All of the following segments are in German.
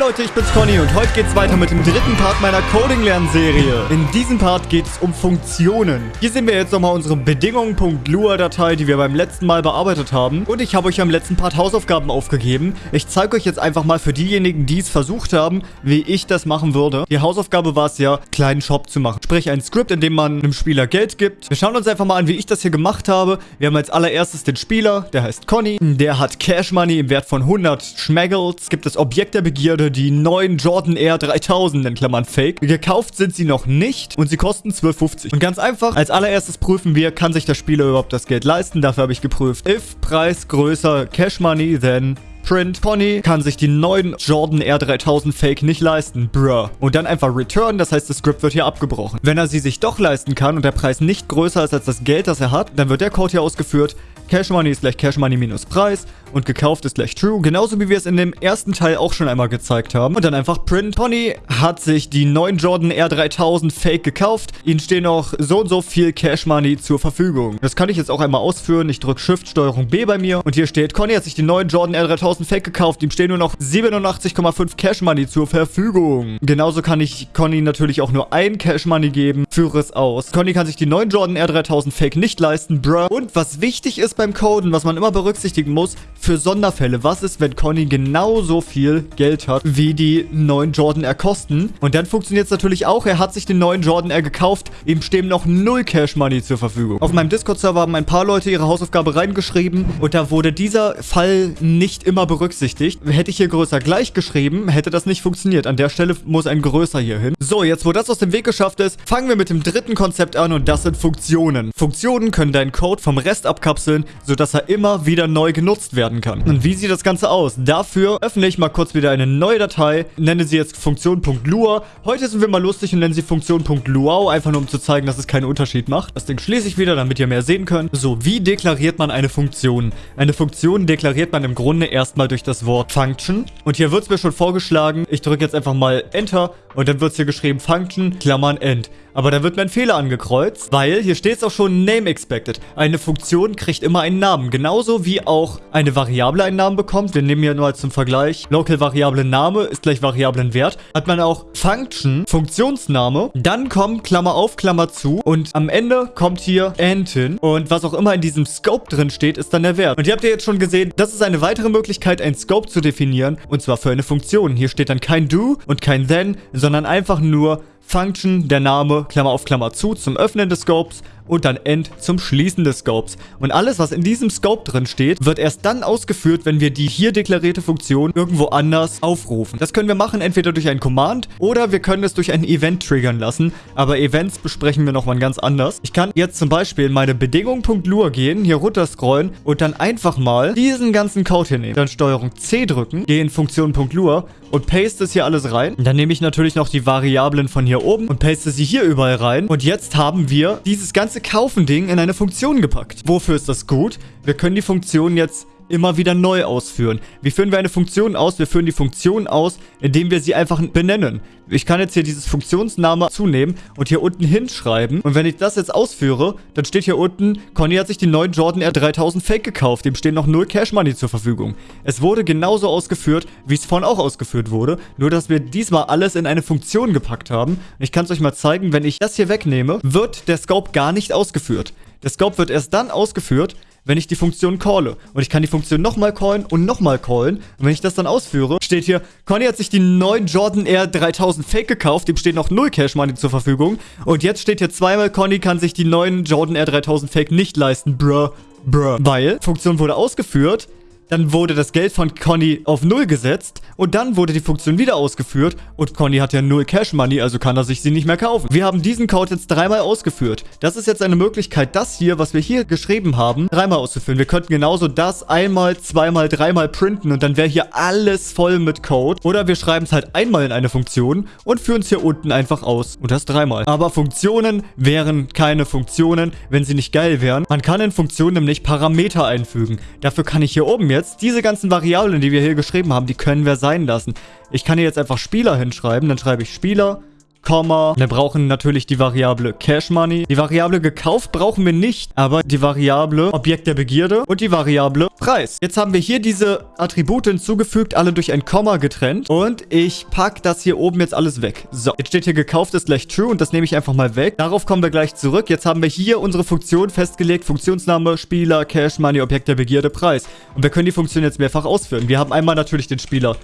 Leute, ich bin's Conny und heute geht's weiter mit dem dritten Part meiner Coding-Lernserie. In diesem Part geht's um Funktionen. Hier sehen wir jetzt nochmal unsere Bedingungen.lua-Datei, die wir beim letzten Mal bearbeitet haben. Und ich habe euch am letzten Part Hausaufgaben aufgegeben. Ich zeige euch jetzt einfach mal für diejenigen, die es versucht haben, wie ich das machen würde. Die Hausaufgabe war es ja, kleinen Shop zu machen. Sprich, ein Skript, in dem man einem Spieler Geld gibt. Wir schauen uns einfach mal an, wie ich das hier gemacht habe. Wir haben als allererstes den Spieler, der heißt Conny. Der hat Cash Money im Wert von 100 Schmaggles. Gibt das Objekt der Begierde Die neuen Jordan Air 3000 in Klammern Fake. Gekauft sind sie noch nicht und sie kosten 12,50. Und ganz einfach, als allererstes prüfen wir, kann sich der Spieler überhaupt das Geld leisten. Dafür habe ich geprüft, if Preis größer Cash Money, then Print. Pony kann sich die neuen Jordan R3000 Fake nicht leisten. Bruh. Und dann einfach return, das heißt, das Script wird hier abgebrochen. Wenn er sie sich doch leisten kann und der Preis nicht größer ist als das Geld, das er hat, dann wird der Code hier ausgeführt. Cash Money ist gleich Cash Money minus Preis und gekauft ist gleich true. Genauso wie wir es in dem ersten Teil auch schon einmal gezeigt haben. Und dann einfach print. Pony hat sich die neuen Jordan R3000 Fake gekauft. Ihnen stehen noch so und so viel Cash Money zur Verfügung. Das kann ich jetzt auch einmal ausführen. Ich drücke Shift Steuerung B bei mir. Und hier steht, Conny hat sich die neuen Jordan R3000 Fake gekauft. Ihm stehen nur noch 87,5 Cash Money zur Verfügung. Genauso kann ich Conny natürlich auch nur ein Cash Money geben. Führe es aus. Conny kann sich die neuen Jordan R3000 Fake nicht leisten. Bruh. Und was wichtig ist beim Coden, was man immer berücksichtigen muss, für Sonderfälle. Was ist, wenn Conny genauso viel Geld hat, wie die neuen Jordan Air kosten? Und dann funktioniert es natürlich auch. Er hat sich den neuen Jordan Air gekauft. Ihm stehen noch null Cash Money zur Verfügung. Auf meinem Discord-Server haben ein paar Leute ihre Hausaufgabe reingeschrieben. Und da wurde dieser Fall nicht immer berücksichtigt. Hätte ich hier größer gleich geschrieben, hätte das nicht funktioniert. An der Stelle muss ein größer hier hin. So, jetzt wo das aus dem Weg geschafft ist, fangen wir mit dem dritten Konzept an und das sind Funktionen. Funktionen können deinen Code vom Rest abkapseln, sodass er immer wieder neu genutzt werden werden kann. Und wie sieht das Ganze aus? Dafür öffne ich mal kurz wieder eine neue Datei, nenne sie jetzt Funktion.lua. Heute sind wir mal lustig und nennen sie Funktion.luau, einfach nur um zu zeigen, dass es keinen Unterschied macht. Das Ding schließe ich wieder, damit ihr mehr sehen könnt. So, wie deklariert man eine Funktion? Eine Funktion deklariert man im Grunde erstmal durch das Wort Function. Und hier wird es mir schon vorgeschlagen, ich drücke jetzt einfach mal Enter und dann wird es hier geschrieben Function, Klammern, End. Aber da wird mir ein Fehler angekreuzt, weil hier steht es auch schon Name Expected. Eine Funktion kriegt immer einen Namen, genauso wie auch eine Variable einen Namen bekommt. Wir nehmen hier nur als zum Vergleich Local Variable Name ist gleich Variablenwert. Hat man auch Function, Funktionsname, dann kommt Klammer auf, Klammer zu und am Ende kommt hier End hin und was auch immer in diesem Scope drin steht, ist dann der Wert. Und ihr habt ja jetzt schon gesehen, das ist eine weitere Möglichkeit, ein Scope zu definieren und zwar für eine Funktion. Hier steht dann kein Do und kein Then, sondern einfach nur Function, der Name, Klammer auf Klammer zu, zum Öffnen des Scopes und dann End zum Schließen des Scopes. Und alles, was in diesem Scope drin steht, wird erst dann ausgeführt, wenn wir die hier deklarierte Funktion irgendwo anders aufrufen. Das können wir machen entweder durch ein Command oder wir können es durch ein Event triggern lassen. Aber Events besprechen wir nochmal ganz anders. Ich kann jetzt zum Beispiel in meine Bedingung.lua gehen, hier runter scrollen und dann einfach mal diesen ganzen Code hier nehmen. Dann Steuerung C drücken, gehe in Funktion.lua und paste es hier alles rein. Dann nehme ich natürlich noch die Variablen von hier oben und paste sie hier überall rein. Und jetzt haben wir dieses ganze Kaufen-Ding in eine Funktion gepackt. Wofür ist das gut? Wir können die Funktion jetzt immer wieder neu ausführen. Wie führen wir eine Funktion aus? Wir führen die Funktion aus, indem wir sie einfach benennen. Ich kann jetzt hier dieses Funktionsname zunehmen und hier unten hinschreiben. Und wenn ich das jetzt ausführe, dann steht hier unten, Conny hat sich die neuen Jordan R3000 Fake gekauft. Dem stehen noch null Cash Money zur Verfügung. Es wurde genauso ausgeführt, wie es vorhin auch ausgeführt wurde. Nur, dass wir diesmal alles in eine Funktion gepackt haben. Ich kann es euch mal zeigen, wenn ich das hier wegnehme, wird der Scope gar nicht ausgeführt. Der Scope wird erst dann ausgeführt, wenn ich die Funktion calle. Und ich kann die Funktion nochmal callen und nochmal callen. Und wenn ich das dann ausführe, steht hier, Conny hat sich die neuen Jordan Air 3000 Fake gekauft. Dem steht noch null Cash Money zur Verfügung. Und jetzt steht hier zweimal, Conny kann sich die neuen Jordan Air 3000 Fake nicht leisten. Bruh. Bruh. Weil, Funktion wurde ausgeführt, dann wurde das Geld von Conny auf Null gesetzt und dann wurde die Funktion wieder ausgeführt und Conny hat ja Null Cash Money, also kann er sich sie nicht mehr kaufen. Wir haben diesen Code jetzt dreimal ausgeführt. Das ist jetzt eine Möglichkeit, das hier, was wir hier geschrieben haben, dreimal auszuführen. Wir könnten genauso das einmal, zweimal, dreimal printen und dann wäre hier alles voll mit Code. Oder wir schreiben es halt einmal in eine Funktion und führen es hier unten einfach aus. Und das dreimal. Aber Funktionen wären keine Funktionen, wenn sie nicht geil wären. Man kann in Funktionen nämlich Parameter einfügen. Dafür kann ich hier oben jetzt jetzt diese ganzen Variablen, die wir hier geschrieben haben, die können wir sein lassen. Ich kann hier jetzt einfach Spieler hinschreiben. Dann schreibe ich Spieler Komma. Wir brauchen natürlich die Variable Cash Money. Die Variable gekauft brauchen wir nicht, aber die Variable Objekt der Begierde und die Variable Preis. Jetzt haben wir hier diese Attribute hinzugefügt, alle durch ein Komma getrennt. Und ich packe das hier oben jetzt alles weg. So, jetzt steht hier gekauft ist gleich true und das nehme ich einfach mal weg. Darauf kommen wir gleich zurück. Jetzt haben wir hier unsere Funktion festgelegt. Funktionsname, Spieler, Cash Money, Objekt der Begierde, Preis. Und wir können die Funktion jetzt mehrfach ausführen. Wir haben einmal natürlich den Spieler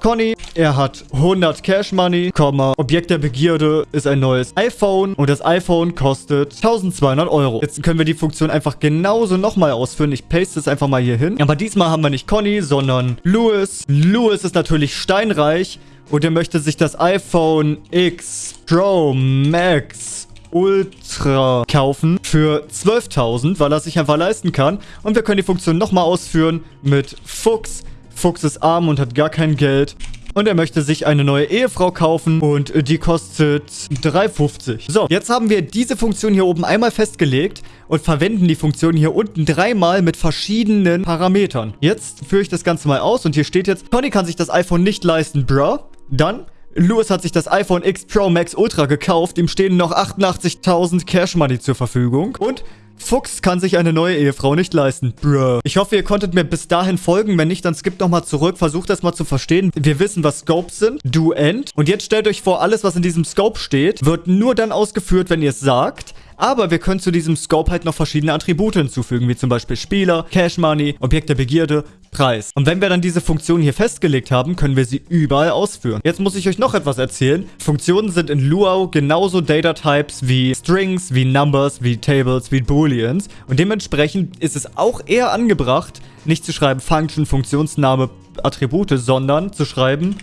Conny. Er hat 100 Cash Money, Objekt der Begierde ist ein neues iPhone und das iPhone kostet 1200 Euro. Jetzt können wir die Funktion einfach genauso nochmal ausführen. Ich paste es einfach mal hier hin. Aber diesmal haben wir nicht Conny, sondern Louis. Louis ist natürlich steinreich und er möchte sich das iPhone X Pro Max Ultra kaufen für 12.000, weil er sich einfach leisten kann. Und wir können die Funktion nochmal ausführen mit Fuchs Fuchs ist arm und hat gar kein Geld. Und er möchte sich eine neue Ehefrau kaufen und die kostet 3,50. So, jetzt haben wir diese Funktion hier oben einmal festgelegt und verwenden die Funktion hier unten dreimal mit verschiedenen Parametern. Jetzt führe ich das Ganze mal aus und hier steht jetzt, Tony kann sich das iPhone nicht leisten, bruh. Dann Louis hat sich das iPhone X Pro Max Ultra gekauft. Ihm stehen noch 88.000 Cash Money zur Verfügung. Und Fuchs kann sich eine neue Ehefrau nicht leisten. Bruh. Ich hoffe, ihr konntet mir bis dahin folgen. Wenn nicht, dann skippt nochmal zurück. Versucht das mal zu verstehen. Wir wissen, was Scopes sind. Do, End. Und jetzt stellt euch vor, alles, was in diesem Scope steht, wird nur dann ausgeführt, wenn ihr es sagt. Aber wir können zu diesem Scope halt noch verschiedene Attribute hinzufügen, wie zum Beispiel Spieler, Cash Money, Objekt der Begierde, Preis. Und wenn wir dann diese Funktion hier festgelegt haben, können wir sie überall ausführen. Jetzt muss ich euch noch etwas erzählen. Funktionen sind in Luau genauso Data Types wie Strings, wie Numbers, wie Tables, wie Booleans. Und dementsprechend ist es auch eher angebracht, nicht zu schreiben Function, Funktionsname, Attribute, sondern zu schreiben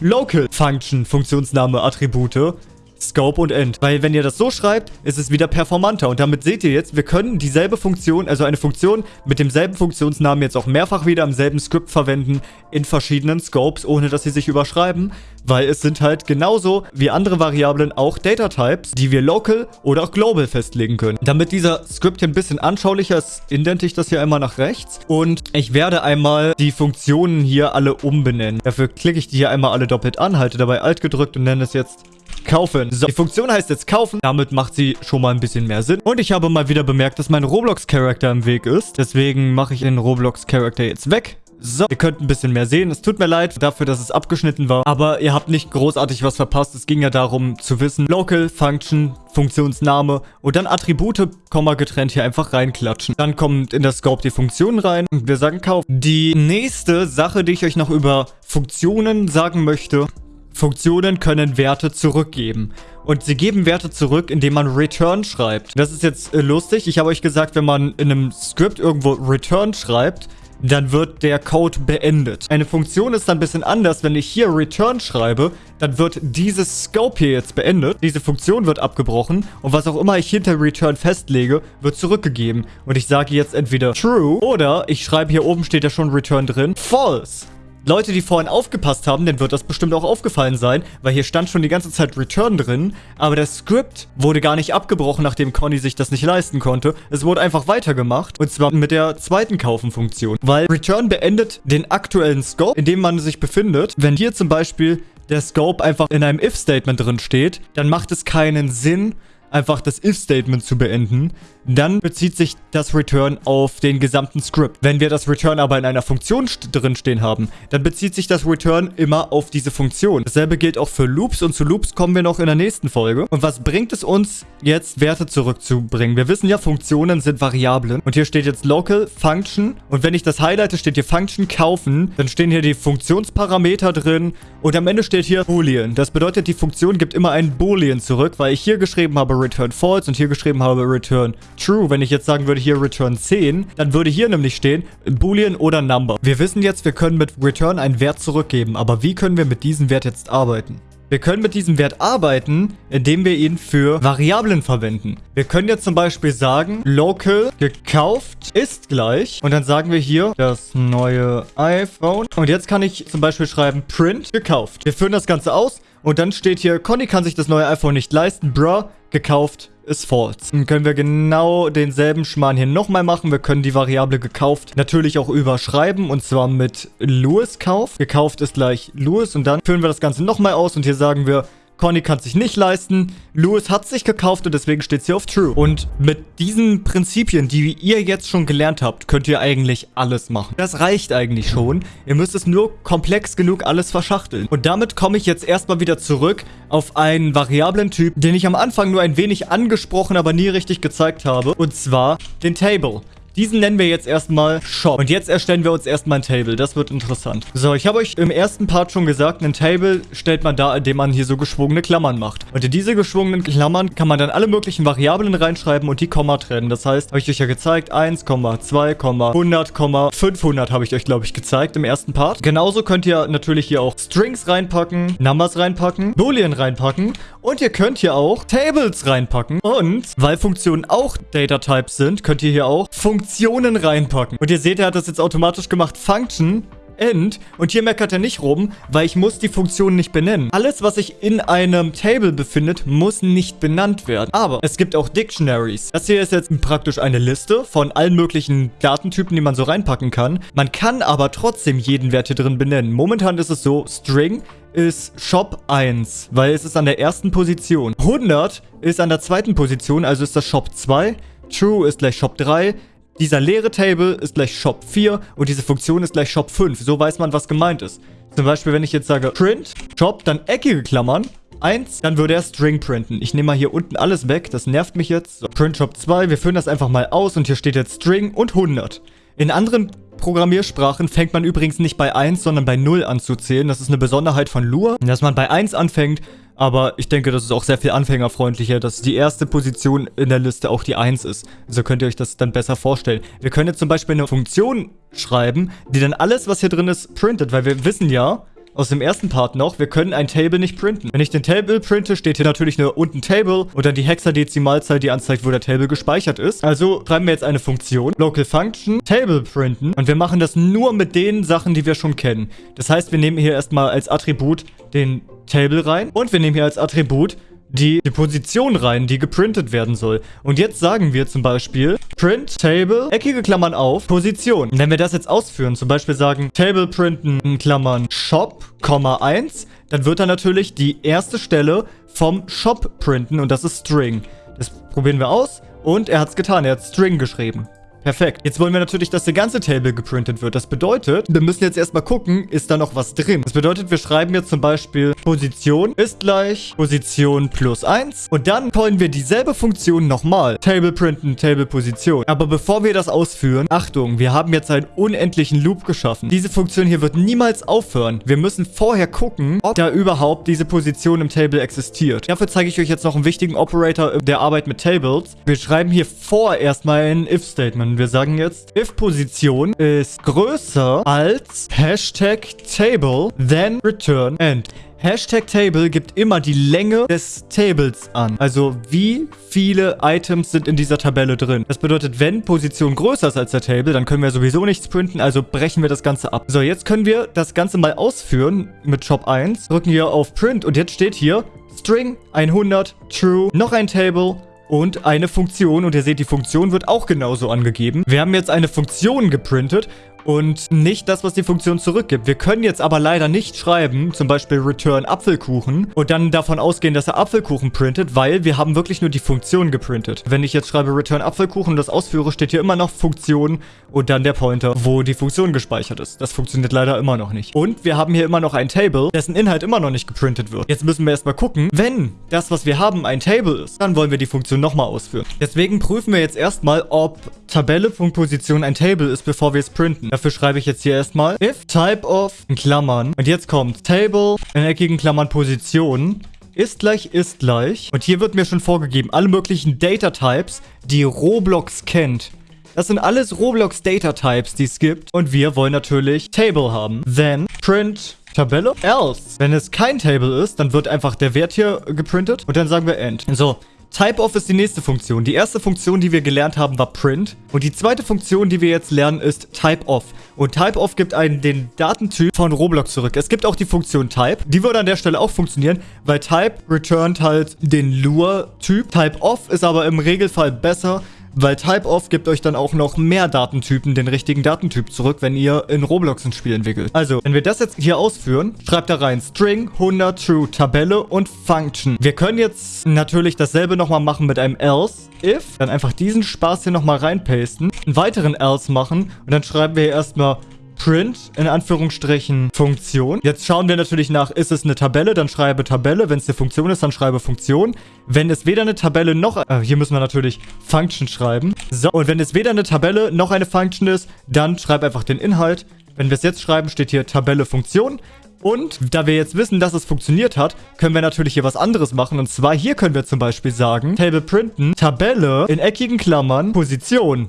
Local Function, Funktionsname, Attribute Scope und End. Weil wenn ihr das so schreibt, ist es wieder performanter. Und damit seht ihr jetzt, wir können dieselbe Funktion, also eine Funktion mit demselben Funktionsnamen jetzt auch mehrfach wieder im selben Script verwenden in verschiedenen Scopes, ohne dass sie sich überschreiben. Weil es sind halt genauso wie andere Variablen auch Data Types, die wir local oder auch global festlegen können. Damit dieser Script hier ein bisschen anschaulicher ist, indente ich das hier einmal nach rechts. Und ich werde einmal die Funktionen hier alle umbenennen. Dafür klicke ich die hier einmal alle doppelt an, halte dabei Alt gedrückt und nenne es jetzt Kaufen. So, die Funktion heißt jetzt kaufen. Damit macht sie schon mal ein bisschen mehr Sinn. Und ich habe mal wieder bemerkt, dass mein Roblox-Charakter im Weg ist. Deswegen mache ich den Roblox-Charakter jetzt weg. So, ihr könnt ein bisschen mehr sehen. Es tut mir leid dafür, dass es abgeschnitten war. Aber ihr habt nicht großartig was verpasst. Es ging ja darum zu wissen, Local, Function, Funktionsname und dann Attribute, Komma getrennt hier einfach reinklatschen. Dann kommt in das Scope die Funktion rein und wir sagen Kauf. Die nächste Sache, die ich euch noch über Funktionen sagen möchte, Funktionen können Werte zurückgeben. Und sie geben Werte zurück, indem man Return schreibt. Das ist jetzt äh, lustig. Ich habe euch gesagt, wenn man in einem Script irgendwo Return schreibt, dann wird der Code beendet. Eine Funktion ist dann ein bisschen anders. Wenn ich hier Return schreibe, dann wird dieses Scope hier jetzt beendet. Diese Funktion wird abgebrochen und was auch immer ich hinter Return festlege, wird zurückgegeben. Und ich sage jetzt entweder True oder ich schreibe hier oben steht ja schon Return drin, False. Leute, die vorhin aufgepasst haben, denen wird das bestimmt auch aufgefallen sein, weil hier stand schon die ganze Zeit Return drin, aber das Script wurde gar nicht abgebrochen, nachdem Conny sich das nicht leisten konnte. Es wurde einfach weitergemacht und zwar mit der zweiten Kaufen-Funktion, weil Return beendet den aktuellen Scope, in dem man sich befindet. Wenn hier zum Beispiel der Scope einfach in einem If-Statement drin steht, dann macht es keinen Sinn, einfach das If-Statement zu beenden, dann bezieht sich das Return auf den gesamten Script. Wenn wir das Return aber in einer Funktion drin stehen haben, dann bezieht sich das Return immer auf diese Funktion. Dasselbe gilt auch für Loops und zu Loops kommen wir noch in der nächsten Folge. Und was bringt es uns jetzt, Werte zurückzubringen? Wir wissen ja, Funktionen sind Variablen. Und hier steht jetzt Local Function. Und wenn ich das highlighte, steht hier Function kaufen. Dann stehen hier die Funktionsparameter drin. Und am Ende steht hier Boolean. Das bedeutet, die Funktion gibt immer ein Boolean zurück, weil ich hier geschrieben habe Return False und hier geschrieben habe Return True. Wenn ich jetzt sagen würde, hier Return 10, dann würde hier nämlich stehen Boolean oder Number. Wir wissen jetzt, wir können mit Return einen Wert zurückgeben. Aber wie können wir mit diesem Wert jetzt arbeiten? Wir können mit diesem Wert arbeiten, indem wir ihn für Variablen verwenden. Wir können jetzt zum Beispiel sagen, local gekauft ist gleich. Und dann sagen wir hier das neue iPhone. Und jetzt kann ich zum Beispiel schreiben print gekauft. Wir führen das Ganze aus. Und dann steht hier, Conny kann sich das neue iPhone nicht leisten. Bruh, gekauft ist false. Dann können wir genau denselben Schmarrn hier nochmal machen. Wir können die Variable gekauft natürlich auch überschreiben und zwar mit Louis Kauf. Gekauft ist gleich Louis und dann führen wir das Ganze nochmal aus und hier sagen wir Conny kann sich nicht leisten. Louis hat sich gekauft und deswegen steht sie auf True. Und mit diesen Prinzipien, die ihr jetzt schon gelernt habt, könnt ihr eigentlich alles machen. Das reicht eigentlich schon. Ihr müsst es nur komplex genug alles verschachteln. Und damit komme ich jetzt erstmal wieder zurück auf einen variablen Typ, den ich am Anfang nur ein wenig angesprochen, aber nie richtig gezeigt habe. Und zwar den Table. Diesen nennen wir jetzt erstmal Shop. Und jetzt erstellen wir uns erstmal ein Table. Das wird interessant. So, ich habe euch im ersten Part schon gesagt, ein Table stellt man da, indem man hier so geschwungene Klammern macht. Und in diese geschwungenen Klammern kann man dann alle möglichen Variablen reinschreiben und die Komma trennen. Das heißt, habe ich euch ja gezeigt, 1, 2, 100, 500 habe ich euch, glaube ich, gezeigt im ersten Part. Genauso könnt ihr natürlich hier auch Strings reinpacken, Numbers reinpacken, Boolean reinpacken und ihr könnt hier auch Tables reinpacken. Und weil Funktionen auch Data Types sind, könnt ihr hier auch Funktionen Funktionen reinpacken. Und ihr seht, er hat das jetzt automatisch gemacht. Function End. Und hier meckert er nicht rum, weil ich muss die Funktion nicht benennen. Alles, was sich in einem Table befindet, muss nicht benannt werden. Aber es gibt auch Dictionaries. Das hier ist jetzt praktisch eine Liste von allen möglichen Datentypen, die man so reinpacken kann. Man kann aber trotzdem jeden Wert hier drin benennen. Momentan ist es so, String ist Shop 1, weil es ist an der ersten Position. 100 ist an der zweiten Position, also ist das Shop 2. True ist gleich Shop 3. Dieser leere Table ist gleich Shop 4 und diese Funktion ist gleich Shop 5. So weiß man, was gemeint ist. Zum Beispiel, wenn ich jetzt sage Print, Shop, dann eckige Klammern, 1, dann würde er String printen. Ich nehme mal hier unten alles weg, das nervt mich jetzt. So, Print Shop 2, wir führen das einfach mal aus und hier steht jetzt String und 100. In anderen Programmiersprachen fängt man übrigens nicht bei 1, sondern bei 0 an zu zählen. Das ist eine Besonderheit von Lua, dass man bei 1 anfängt aber ich denke, das ist auch sehr viel anfängerfreundlicher, dass die erste Position in der Liste auch die 1 ist. So könnt ihr euch das dann besser vorstellen. Wir können jetzt zum Beispiel eine Funktion schreiben, die dann alles, was hier drin ist, printet. Weil wir wissen ja, aus dem ersten Part noch, wir können ein Table nicht printen. Wenn ich den Table printe, steht hier natürlich nur unten Table und dann die Hexadezimalzahl, die anzeigt, wo der Table gespeichert ist. Also schreiben wir jetzt eine Funktion, Local Function, Table printen und wir machen das nur mit den Sachen, die wir schon kennen. Das heißt, wir nehmen hier erstmal als Attribut den Table rein und wir nehmen hier als Attribut die, die Position rein, die geprintet werden soll. Und jetzt sagen wir zum Beispiel Print Table, eckige Klammern auf, Position. Und wenn wir das jetzt ausführen, zum Beispiel sagen Table printen, in Klammern Shop, 1, dann wird er natürlich die erste Stelle vom Shop printen und das ist String. Das probieren wir aus und er hat es getan, er hat String geschrieben. Perfekt. Jetzt wollen wir natürlich, dass der ganze Table geprintet wird. Das bedeutet, wir müssen jetzt erstmal gucken, ist da noch was drin. Das bedeutet, wir schreiben jetzt zum Beispiel Position ist gleich Position plus 1. Und dann callen wir dieselbe Funktion nochmal. Table printen, Table Position. Aber bevor wir das ausführen, Achtung, wir haben jetzt einen unendlichen Loop geschaffen. Diese Funktion hier wird niemals aufhören. Wir müssen vorher gucken, ob da überhaupt diese Position im Table existiert. Dafür zeige ich euch jetzt noch einen wichtigen Operator der Arbeit mit Tables. Wir schreiben hier vor erstmal ein If-Statement. Und wir sagen jetzt, if Position ist größer als Hashtag Table, then return end. Hashtag Table gibt immer die Länge des Tables an. Also wie viele Items sind in dieser Tabelle drin. Das bedeutet, wenn Position größer ist als der Table, dann können wir sowieso nichts printen, also brechen wir das Ganze ab. So, jetzt können wir das Ganze mal ausführen mit Shop 1. Drücken hier auf Print und jetzt steht hier String 100 True, noch ein Table und eine Funktion. Und ihr seht, die Funktion wird auch genauso angegeben. Wir haben jetzt eine Funktion geprintet und nicht das, was die Funktion zurückgibt. Wir können jetzt aber leider nicht schreiben, zum Beispiel return Apfelkuchen und dann davon ausgehen, dass er Apfelkuchen printet, weil wir haben wirklich nur die Funktion geprintet. Wenn ich jetzt schreibe return Apfelkuchen und das ausführe, steht hier immer noch Funktion und dann der Pointer, wo die Funktion gespeichert ist. Das funktioniert leider immer noch nicht. Und wir haben hier immer noch ein Table, dessen Inhalt immer noch nicht geprintet wird. Jetzt müssen wir erstmal gucken, wenn das, was wir haben, ein Table ist, dann wollen wir die Funktion nochmal ausführen. Deswegen prüfen wir jetzt erstmal, ob Tabelle.position ein Table ist, bevor wir es printen. Dafür schreibe ich jetzt hier erstmal if type of in Klammern und jetzt kommt table in eckigen Klammern Position ist gleich ist gleich und hier wird mir schon vorgegeben alle möglichen Data Types, die Roblox kennt. Das sind alles Roblox Data Types, die es gibt und wir wollen natürlich Table haben. Then print Tabelle else. Wenn es kein Table ist, dann wird einfach der Wert hier geprintet und dann sagen wir end. So, Typeof ist die nächste Funktion. Die erste Funktion, die wir gelernt haben, war Print. Und die zweite Funktion, die wir jetzt lernen, ist Typeof. Und Typeof gibt einen den Datentyp von Roblox zurück. Es gibt auch die Funktion Type. Die würde an der Stelle auch funktionieren, weil Type returnt halt den Lure-Typ. Typeof ist aber im Regelfall besser, weil typeof gibt euch dann auch noch mehr Datentypen, den richtigen Datentyp zurück, wenn ihr in Roblox ein Spiel entwickelt. Also, wenn wir das jetzt hier ausführen, schreibt da rein String 100 True Tabelle und Function. Wir können jetzt natürlich dasselbe nochmal machen mit einem else if, dann einfach diesen Spaß hier nochmal reinpasten, einen weiteren else machen und dann schreiben wir hier erstmal print, in Anführungsstrichen, Funktion. Jetzt schauen wir natürlich nach, ist es eine Tabelle, dann schreibe Tabelle. Wenn es eine Funktion ist, dann schreibe Funktion. Wenn es weder eine Tabelle noch, äh, hier müssen wir natürlich Function schreiben. So, und wenn es weder eine Tabelle noch eine Function ist, dann schreib einfach den Inhalt. Wenn wir es jetzt schreiben, steht hier Tabelle Funktion. Und da wir jetzt wissen, dass es funktioniert hat, können wir natürlich hier was anderes machen. Und zwar hier können wir zum Beispiel sagen, Table printen, Tabelle in eckigen Klammern, Position,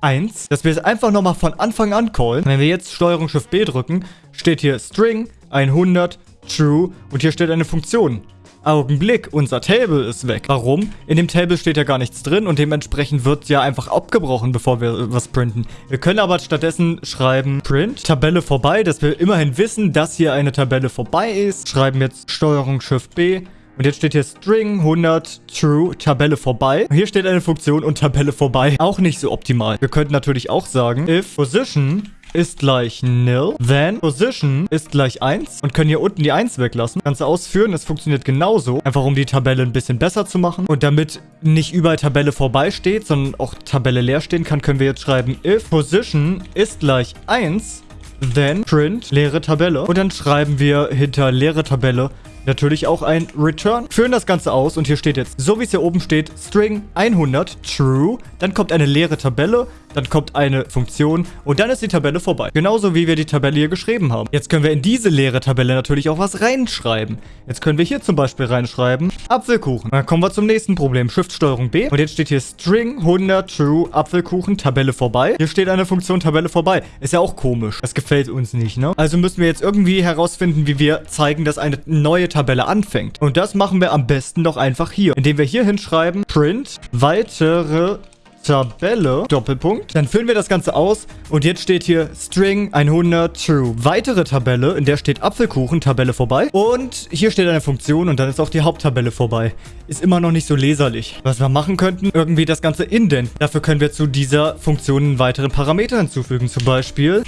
1. Dass wir es einfach nochmal von Anfang an callen. Wenn wir jetzt Steuerung Shift B drücken, steht hier String 100 True und hier steht eine Funktion. Augenblick, unser Table ist weg. Warum? In dem Table steht ja gar nichts drin und dementsprechend wird ja einfach abgebrochen, bevor wir was printen. Wir können aber stattdessen schreiben Print, Tabelle vorbei, dass wir immerhin wissen, dass hier eine Tabelle vorbei ist. Schreiben jetzt Steuerung Shift B. Und jetzt steht hier String 100 True, Tabelle vorbei. Hier steht eine Funktion und Tabelle vorbei. Auch nicht so optimal. Wir könnten natürlich auch sagen, if position ist gleich nil. Then position ist gleich 1 und können hier unten die 1 weglassen. Ganze ausführen, es funktioniert genauso. Einfach um die Tabelle ein bisschen besser zu machen. Und damit nicht überall Tabelle vorbei steht, sondern auch Tabelle leer stehen kann, können wir jetzt schreiben if position ist gleich 1 then print leere Tabelle. Und dann schreiben wir hinter leere Tabelle natürlich auch ein Return. Führen das Ganze aus und hier steht jetzt, so wie es hier oben steht, String 100 True. Dann kommt eine leere Tabelle, dann kommt eine Funktion und dann ist die Tabelle vorbei. Genauso wie wir die Tabelle hier geschrieben haben. Jetzt können wir in diese leere Tabelle natürlich auch was reinschreiben. Jetzt können wir hier zum Beispiel reinschreiben, Apfelkuchen. Dann kommen wir zum nächsten Problem. Shift-Steuerung B. Und jetzt steht hier String 100 True Apfelkuchen, Tabelle vorbei. Hier steht eine Funktion Tabelle vorbei. Ist ja auch komisch. Das gefällt uns nicht, ne? Also müssen wir jetzt irgendwie herausfinden, wie wir zeigen, dass eine neue Tabelle anfängt. Und das machen wir am besten doch einfach hier, indem wir hier hinschreiben, print weitere Tabelle, Doppelpunkt. Dann füllen wir das Ganze aus und jetzt steht hier String 100 True. Weitere Tabelle, in der steht Apfelkuchen, Tabelle vorbei. Und hier steht eine Funktion und dann ist auch die Haupttabelle vorbei. Ist immer noch nicht so leserlich. Was wir machen könnten, irgendwie das Ganze indent. Dafür können wir zu dieser Funktion einen weiteren Parameter hinzufügen. Zum Beispiel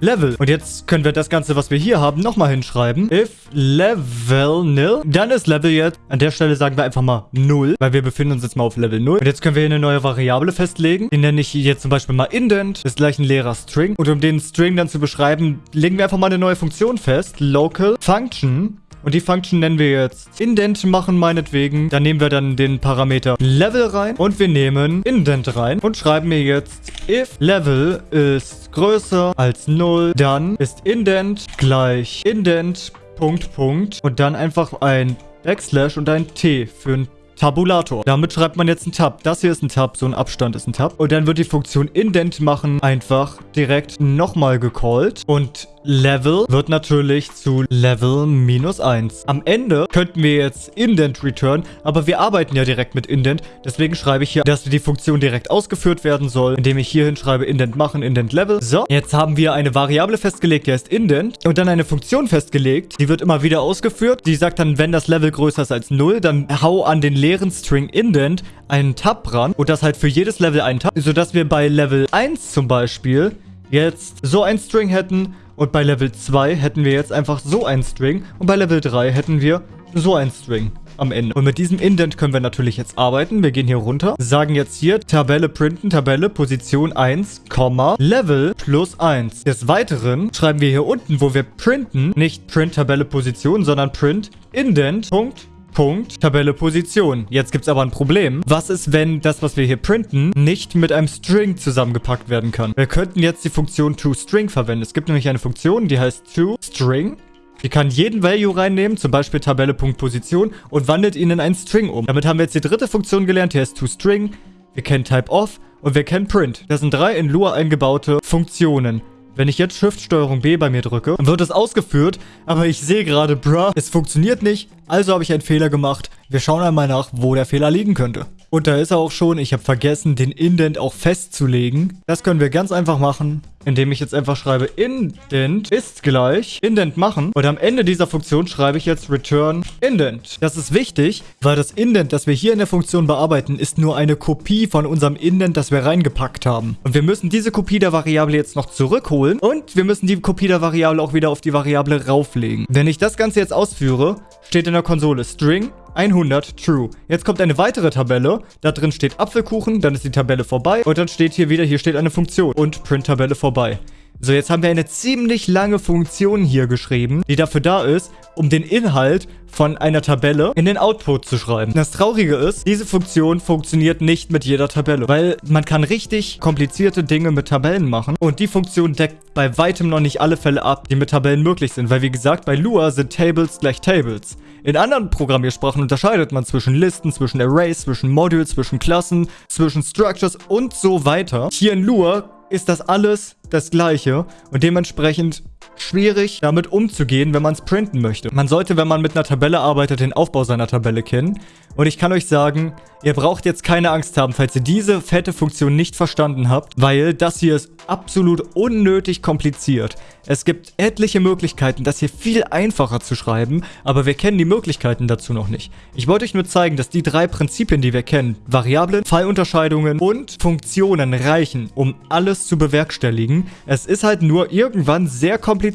Level. Und jetzt können wir das Ganze, was wir hier haben, nochmal hinschreiben. If Level nil, dann ist Level jetzt, an der Stelle sagen wir einfach mal 0, weil wir befinden uns jetzt mal auf Level 0. Und jetzt können wir hier eine neue Variable festlegen. Die nenne ich jetzt zum Beispiel mal Indent, ist gleich ein leerer String. Und um den String dann zu beschreiben, legen wir einfach mal eine neue Funktion fest. Local Function und die Function nennen wir jetzt Indent machen meinetwegen. Dann nehmen wir dann den Parameter Level rein und wir nehmen Indent rein und schreiben mir jetzt if Level ist größer als 0, dann ist Indent gleich Indent Punkt Punkt und dann einfach ein Backslash und ein T für ein Tabulator. Damit schreibt man jetzt einen Tab. Das hier ist ein Tab, so ein Abstand ist ein Tab. Und dann wird die Funktion Indent machen einfach direkt nochmal gecallt. Und Level wird natürlich zu Level minus 1. Am Ende könnten wir jetzt Indent return, aber wir arbeiten ja direkt mit Indent. Deswegen schreibe ich hier, dass die Funktion direkt ausgeführt werden soll, indem ich hierhin schreibe Indent machen, Indent Level. So, jetzt haben wir eine Variable festgelegt, die heißt Indent und dann eine Funktion festgelegt. Die wird immer wieder ausgeführt. Die sagt dann, wenn das Level größer ist als 0, dann hau an den leeren String Indent einen Tab ran und das halt für jedes Level einen Tab, sodass wir bei Level 1 zum Beispiel jetzt so ein String hätten und bei Level 2 hätten wir jetzt einfach so ein String. Und bei Level 3 hätten wir so ein String am Ende. Und mit diesem Indent können wir natürlich jetzt arbeiten. Wir gehen hier runter, sagen jetzt hier Tabelle printen, Tabelle, Position 1, Level plus 1. Des Weiteren schreiben wir hier unten, wo wir printen, nicht Print Tabelle Position, sondern Print Indent, Punkt, Punkt, Tabelle Position. Jetzt gibt es aber ein Problem. Was ist, wenn das, was wir hier printen, nicht mit einem String zusammengepackt werden kann? Wir könnten jetzt die Funktion toString verwenden. Es gibt nämlich eine Funktion, die heißt toString. Die kann jeden Value reinnehmen, zum Beispiel Tabelle.Position und wandelt ihn in einen String um. Damit haben wir jetzt die dritte Funktion gelernt, die heißt toString. Wir kennen typeOf und wir kennen print. Das sind drei in Lua eingebaute Funktionen. Wenn ich jetzt Shift-Steuerung B bei mir drücke, dann wird es ausgeführt, aber ich sehe gerade, bruh, es funktioniert nicht, also habe ich einen Fehler gemacht. Wir schauen einmal nach, wo der Fehler liegen könnte. Und da ist er auch schon. Ich habe vergessen, den Indent auch festzulegen. Das können wir ganz einfach machen, indem ich jetzt einfach schreibe, Indent ist gleich Indent machen. Und am Ende dieser Funktion schreibe ich jetzt Return Indent. Das ist wichtig, weil das Indent, das wir hier in der Funktion bearbeiten, ist nur eine Kopie von unserem Indent, das wir reingepackt haben. Und wir müssen diese Kopie der Variable jetzt noch zurückholen und wir müssen die Kopie der Variable auch wieder auf die Variable rauflegen. Wenn ich das Ganze jetzt ausführe, steht in der Konsole String 100 True. Jetzt kommt eine weitere Tabelle. Da drin steht Apfelkuchen, dann ist die Tabelle vorbei. Und dann steht hier wieder, hier steht eine Funktion und Print-Tabelle vorbei. So, jetzt haben wir eine ziemlich lange Funktion hier geschrieben, die dafür da ist, um den Inhalt von einer Tabelle in den Output zu schreiben. Das Traurige ist, diese Funktion funktioniert nicht mit jeder Tabelle, weil man kann richtig komplizierte Dinge mit Tabellen machen und die Funktion deckt bei weitem noch nicht alle Fälle ab, die mit Tabellen möglich sind, weil wie gesagt, bei Lua sind Tables gleich Tables. In anderen Programmiersprachen unterscheidet man zwischen Listen, zwischen Arrays, zwischen Modules, zwischen Klassen, zwischen Structures und so weiter. Hier in Lua ist das alles das gleiche und dementsprechend schwierig damit umzugehen, wenn man es printen möchte. Man sollte, wenn man mit einer Tabelle arbeitet, den Aufbau seiner Tabelle kennen. Und ich kann euch sagen, ihr braucht jetzt keine Angst haben, falls ihr diese fette Funktion nicht verstanden habt, weil das hier ist absolut unnötig kompliziert. Es gibt etliche Möglichkeiten, das hier viel einfacher zu schreiben, aber wir kennen die Möglichkeiten dazu noch nicht. Ich wollte euch nur zeigen, dass die drei Prinzipien, die wir kennen, Variablen, Fallunterscheidungen und Funktionen reichen, um alles zu bewerkstelligen. Es ist halt nur irgendwann sehr kompliziert.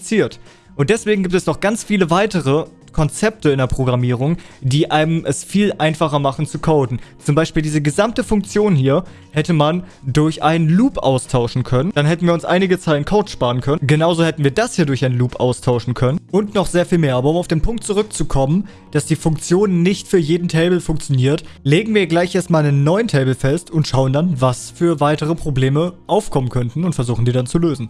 Und deswegen gibt es noch ganz viele weitere Konzepte in der Programmierung, die einem es viel einfacher machen zu coden. Zum Beispiel diese gesamte Funktion hier hätte man durch einen Loop austauschen können. Dann hätten wir uns einige Zeilen Code sparen können. Genauso hätten wir das hier durch einen Loop austauschen können. Und noch sehr viel mehr. Aber um auf den Punkt zurückzukommen, dass die Funktion nicht für jeden Table funktioniert, legen wir gleich erstmal einen neuen Table fest und schauen dann, was für weitere Probleme aufkommen könnten und versuchen die dann zu lösen.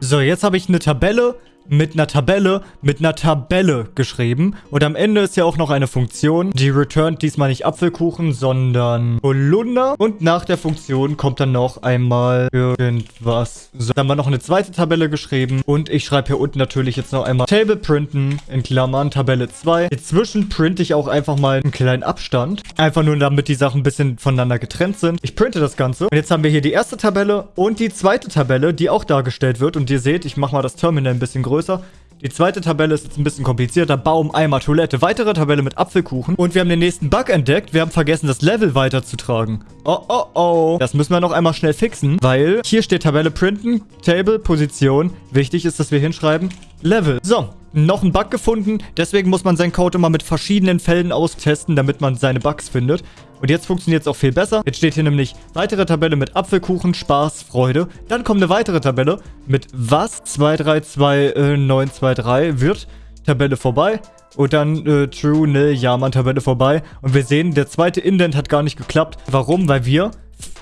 So, jetzt habe ich eine Tabelle mit einer Tabelle, mit einer Tabelle geschrieben. Und am Ende ist ja auch noch eine Funktion, die returnt diesmal nicht Apfelkuchen, sondern Holunder. Und nach der Funktion kommt dann noch einmal irgendwas. So, dann wir noch eine zweite Tabelle geschrieben. Und ich schreibe hier unten natürlich jetzt noch einmal Table printen, in Klammern, Tabelle 2. Inzwischen printe ich auch einfach mal einen kleinen Abstand. Einfach nur, damit die Sachen ein bisschen voneinander getrennt sind. Ich printe das Ganze. Und jetzt haben wir hier die erste Tabelle und die zweite Tabelle, die auch dargestellt wird. Und ihr seht, ich mache mal das Terminal ein bisschen größer größer. Die zweite Tabelle ist jetzt ein bisschen komplizierter. Baum, Eimer, Toilette. Weitere Tabelle mit Apfelkuchen. Und wir haben den nächsten Bug entdeckt. Wir haben vergessen, das Level weiterzutragen. Oh, oh, oh. Das müssen wir noch einmal schnell fixen, weil hier steht Tabelle printen, Table, Position. Wichtig ist, dass wir hinschreiben Level. So, noch ein Bug gefunden. Deswegen muss man seinen Code immer mit verschiedenen Fällen austesten, damit man seine Bugs findet. Und jetzt funktioniert es auch viel besser. Jetzt steht hier nämlich weitere Tabelle mit Apfelkuchen, Spaß, Freude. Dann kommt eine weitere Tabelle mit was 232923 wird Tabelle vorbei. Und dann äh, True, ne, ja, man, Tabelle vorbei. Und wir sehen, der zweite Indent hat gar nicht geklappt. Warum? Weil wir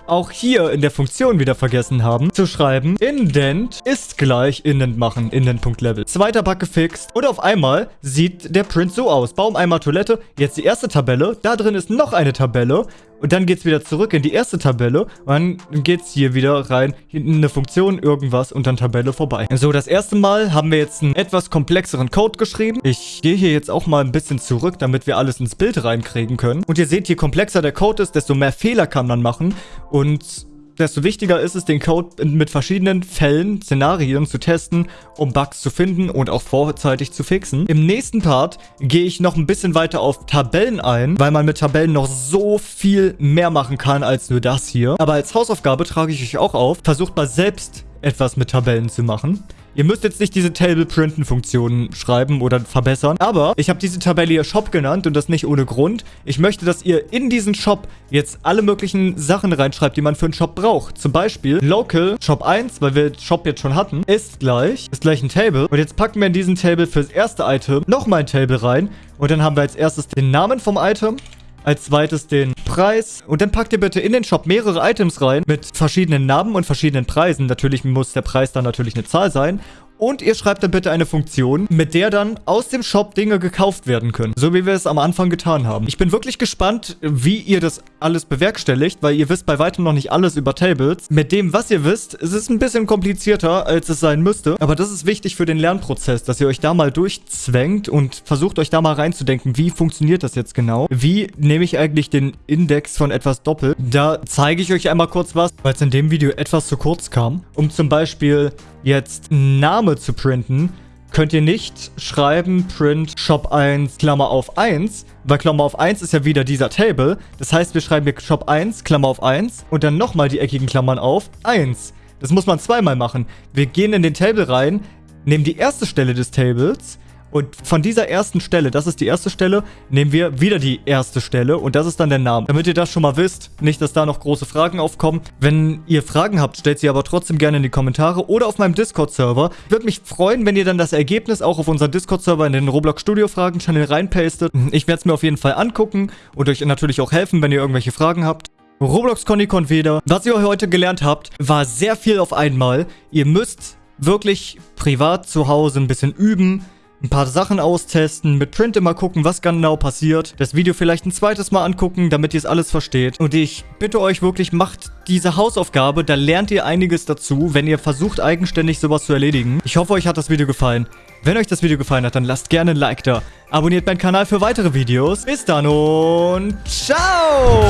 auch hier in der Funktion wieder vergessen haben, zu schreiben, indent ist gleich indent machen, indent.level. Zweiter Bug gefixt und auf einmal sieht der Print so aus. Baum einmal Toilette, jetzt die erste Tabelle, da drin ist noch eine Tabelle und dann geht es wieder zurück in die erste Tabelle und dann geht es hier wieder rein, hinten eine Funktion, irgendwas und dann Tabelle vorbei. So, das erste Mal haben wir jetzt einen etwas komplexeren Code geschrieben. Ich gehe hier jetzt auch mal ein bisschen zurück, damit wir alles ins Bild reinkriegen können. Und ihr seht, je komplexer der Code ist, desto mehr Fehler kann man machen und desto wichtiger ist es, den Code mit verschiedenen Fällen, Szenarien zu testen, um Bugs zu finden und auch vorzeitig zu fixen. Im nächsten Part gehe ich noch ein bisschen weiter auf Tabellen ein, weil man mit Tabellen noch so viel mehr machen kann als nur das hier. Aber als Hausaufgabe trage ich euch auch auf, versucht mal selbst etwas mit Tabellen zu machen. Ihr müsst jetzt nicht diese Table-Printen-Funktionen schreiben oder verbessern, aber ich habe diese Tabelle hier Shop genannt und das nicht ohne Grund. Ich möchte, dass ihr in diesen Shop jetzt alle möglichen Sachen reinschreibt, die man für einen Shop braucht. Zum Beispiel Local Shop 1, weil wir Shop jetzt schon hatten, ist gleich, ist gleich ein Table. Und jetzt packen wir in diesen Table fürs erste Item nochmal ein Table rein. Und dann haben wir als erstes den Namen vom Item, als zweites den Preis. Und dann packt ihr bitte in den Shop mehrere Items rein mit verschiedenen Namen und verschiedenen Preisen. Natürlich muss der Preis dann natürlich eine Zahl sein. Und ihr schreibt dann bitte eine Funktion, mit der dann aus dem Shop Dinge gekauft werden können. So wie wir es am Anfang getan haben. Ich bin wirklich gespannt, wie ihr das alles bewerkstelligt, weil ihr wisst bei weitem noch nicht alles über Tables. Mit dem, was ihr wisst, ist es ein bisschen komplizierter, als es sein müsste. Aber das ist wichtig für den Lernprozess, dass ihr euch da mal durchzwängt und versucht euch da mal reinzudenken, wie funktioniert das jetzt genau? Wie nehme ich eigentlich den Index von etwas doppelt? Da zeige ich euch einmal kurz was, weil es in dem Video etwas zu kurz kam. Um zum Beispiel jetzt Name zu printen, könnt ihr nicht schreiben print shop 1 Klammer auf 1, weil Klammer auf 1 ist ja wieder dieser Table. Das heißt, wir schreiben hier shop 1 Klammer auf 1 und dann nochmal die eckigen Klammern auf 1. Das muss man zweimal machen. Wir gehen in den Table rein, nehmen die erste Stelle des Tables und von dieser ersten Stelle, das ist die erste Stelle, nehmen wir wieder die erste Stelle und das ist dann der Name. Damit ihr das schon mal wisst, nicht, dass da noch große Fragen aufkommen. Wenn ihr Fragen habt, stellt sie aber trotzdem gerne in die Kommentare oder auf meinem Discord-Server. Ich würde mich freuen, wenn ihr dann das Ergebnis auch auf unseren Discord-Server in den Roblox Studio Fragen-Channel reinpastet. Ich werde es mir auf jeden Fall angucken und euch natürlich auch helfen, wenn ihr irgendwelche Fragen habt. Roblox Conny wieder. Was ihr heute gelernt habt, war sehr viel auf einmal. Ihr müsst wirklich privat zu Hause ein bisschen üben, ein paar Sachen austesten, mit Print immer gucken, was genau passiert, das Video vielleicht ein zweites Mal angucken, damit ihr es alles versteht. Und ich bitte euch wirklich, macht diese Hausaufgabe, da lernt ihr einiges dazu, wenn ihr versucht, eigenständig sowas zu erledigen. Ich hoffe, euch hat das Video gefallen. Wenn euch das Video gefallen hat, dann lasst gerne ein Like da. Abonniert meinen Kanal für weitere Videos. Bis dann und ciao!